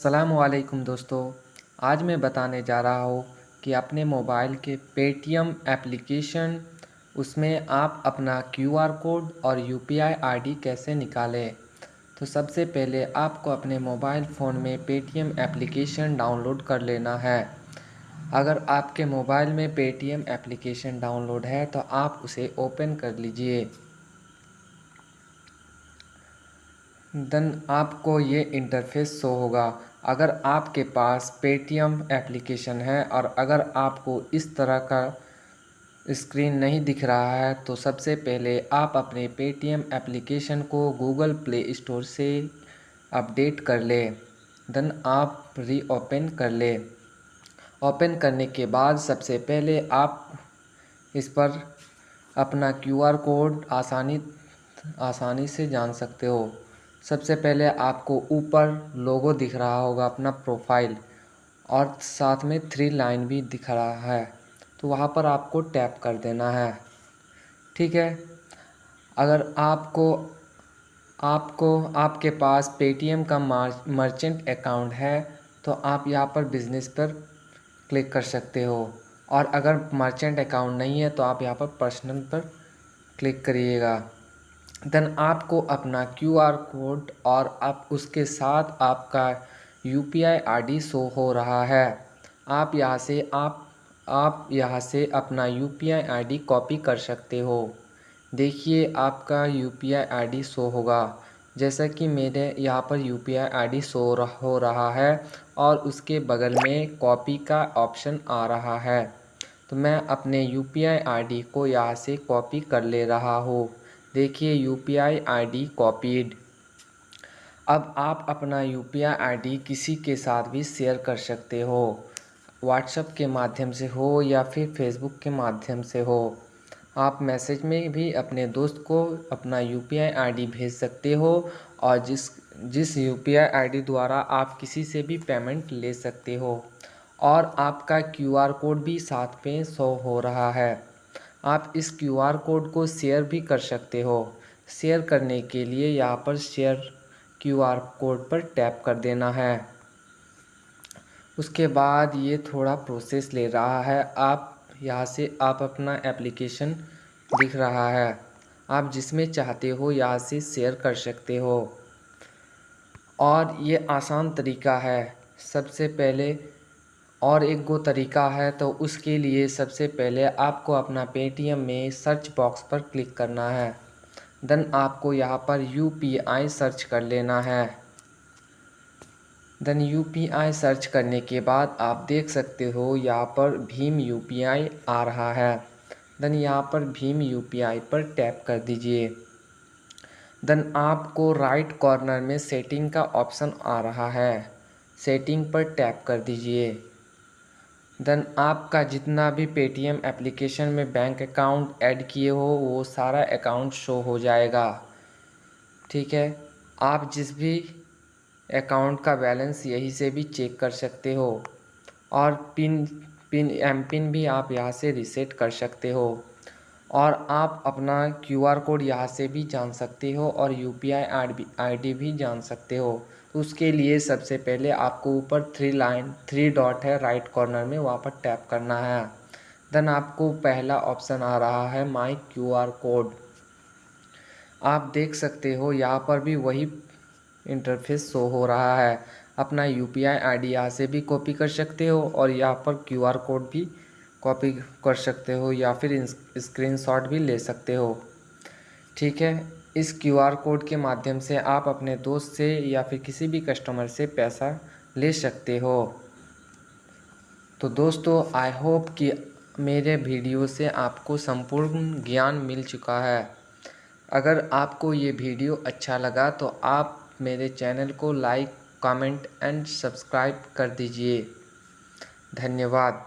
असलकुम दोस्तों। आज मैं बताने जा रहा हूँ कि अपने मोबाइल के पेटीएम एप्लीकेशन, उसमें आप अपना क्यूआर कोड और यूपीआई आईडी कैसे निकालें। तो सबसे पहले आपको अपने मोबाइल फ़ोन में पेटीएम एप्लीकेशन डाउनलोड कर लेना है। अगर आपके मोबाइल में पेटीएम एप्लीकेशन डाउनलोड है तो आप उसे ओपन कर लीजिए। देन आपको ये इंटरफेस शो होगा। अगर आपके पास पेटीएम एप्लीकेशन है और अगर आपको इस तरह का स्क्रीन नहीं दिख रहा है तो सबसे पहले आप अपने पेटीएम एप्लीकेशन को गूगल प्ले स्टोर से अपडेट कर ले। देन आप री ओपन कर ले। ओपन करने के बाद सबसे पहले आप इस पर अपना क्यूआर कोड आसानी आसानी से जान सकते हो। सबसे पहले आपको ऊपर लोगो दिख रहा होगा अपना प्रोफ़ाइल और साथ में थ्री लाइन भी दिख रहा है। तो वहाँ पर आपको टैप कर देना है। ठीक है? अगर आपको आपको, आपके पास पेटीएम का मर्चेंट अकाउंट है तो आप यहाँ पर बिज़नेस पर क्लिक कर सकते हो। और अगर मर्चेंट अकाउंट नहीं है तो आप यहाँ पर पर्सनल पर क्लिक करिएगा। देन आपको अपना क्यूआर कोड और आप उसके साथ आपका U P I I D show हो रहा है। आप यहाँ से आप आप यहाँ से अपना U P I I D copy कर सकते हो। देखिए, आपका U P I I D show होगा। जैसा कि मेरे यहाँ पर U P I I D show हो रहा है और उसके बगल में कॉपी का ऑप्शन आ रहा है। तो मैं अपने U P I I D को यहाँ से कॉपी कर ले रहा हूँ। देखिए U P I I D copied अब आप अपना U P I I D किसी के साथ भी शेयर कर सकते हो। व्हाट्सएप के माध्यम से हो या फिर फेसबुक के माध्यम से हो। आप मैसेज में भी अपने दोस्त को अपना U P I I D भेज सकते हो और जिस जिस U P I I D द्वारा आप किसी से भी पेमेंट ले सकते हो। और आपका क्यू आर कोड भी साथ में शो हो रहा है। आप इस क्यूआर कोड को शेयर भी कर सकते हो। शेयर करने के लिए यहाँ पर शेयर क्यूआर कोड पर टैप कर देना है। उसके बाद ये थोड़ा प्रोसेस ले रहा है। आप यहाँ से आप अपना एप्लीकेशन दिख रहा है। आप जिसमें चाहते हो यहाँ से शेयर कर सकते हो। और ये आसान तरीका है। सबसे पहले और एक गो तरीका है तो उसके लिए सबसे पहले आपको अपना पेटीएम में सर्च बॉक्स पर क्लिक करना है। देन आपको यहाँ पर यू पी आई सर्च कर लेना है। Then U P I search करने के बाद आप देख सकते हो यहाँ पर भीम यू पी आई आ रहा है। देन यहाँ पर भीम यू पी आई पर टैप कर दीजिए। देन आपको राइट कॉर्नर में सेटिंग का ऑप्शन आ रहा है। सेटिंग पर टैप कर दीजिए। देन आपका जितना भी पेटीएम एप्लीकेशन में बैंक अकाउंट ऐड किए हो, वो सारा अकाउंट शो हो जाएगा। ठीक है? आप जिस भी अकाउंट का बैलेंस यहीं से भी चेक कर सकते हो और पिन पिन, एम पिन भी आप यहाँ से रिसेट कर सकते हो और आप अपना क्यूआर कोड यहाँ से भी जान सकते हो और U P I I D भी जान सकते हो। उसके लिए सबसे पहले आपको ऊपर थ्री लाइन थ्री डॉट है राइट कॉर्नर में वहाँ पर टैप करना है। देन आपको पहला ऑप्शन आ रहा है माई क्यू आर कोड आप देख सकते हो यहाँ पर भी वही इंटरफेस शो हो रहा है। अपना U P I I D यहाँ से भी कॉपी कर सकते हो और यहाँ पर क्यू आर कोड भी कॉपी कर सकते हो या फिर स्क्रीनशॉट भी ले सकते हो। ठीक है? इस क्यूआर कोड के माध्यम से आप अपने दोस्त से या फिर किसी भी कस्टमर से पैसा ले सकते हो। तो दोस्तों आई होप कि मेरे वीडियो से आपको संपूर्ण ज्ञान मिल चुका है। अगर आपको ये वीडियो अच्छा लगा तो आप मेरे चैनल को लाइक कमेंट एंड सब्सक्राइब कर दीजिए। धन्यवाद।